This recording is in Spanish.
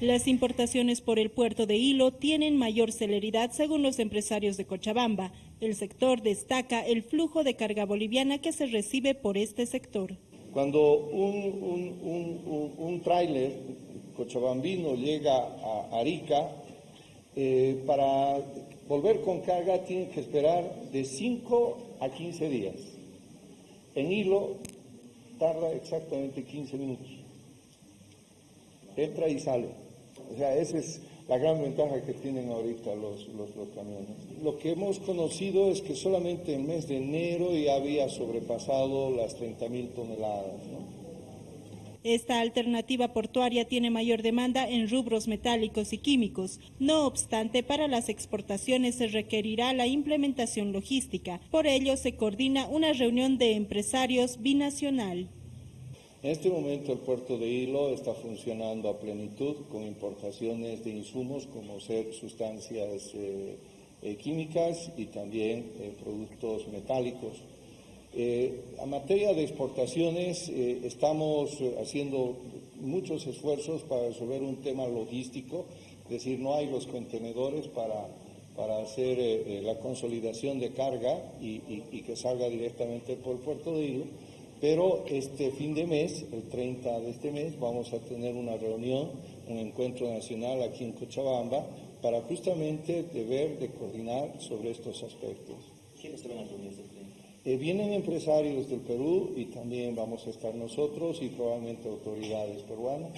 Las importaciones por el puerto de Hilo tienen mayor celeridad según los empresarios de Cochabamba. El sector destaca el flujo de carga boliviana que se recibe por este sector. Cuando un, un, un, tráiler cochabambino llega a Arica, eh, para volver con carga tiene que esperar de 5 a 15 días. En Hilo tarda exactamente 15 minutos. Entra y sale. O sea, esa es la gran ventaja que tienen ahorita los, los, camiones. Lo que hemos conocido es que solamente en el mes de enero ya había sobrepasado las 30 mil toneladas. Esta alternativa portuaria tiene mayor demanda en rubros metálicos y químicos. No obstante, para las exportaciones se requerirá la implementación logística. Por ello, se coordina una reunión de empresarios binacional. En este momento el puerto de Hilo está funcionando a plenitud con importaciones de insumos como ser sustancias eh, eh, químicas y también eh, productos metálicos. a materia de exportaciones estamos haciendo muchos esfuerzos para resolver un tema logístico, es decir, no hay los contenedores para, para hacer la consolidación de carga y que salga directamente por el puerto de Hilo pero este fin de mes, el 30 de este mes, vamos a tener una reunión, un encuentro nacional aquí en Cochabamba, para justamente deber de coordinar sobre estos aspectos. ¿Quiénes se van a reunir eh, vienen empresarios del Perú y también vamos a estar nosotros y probablemente autoridades peruanas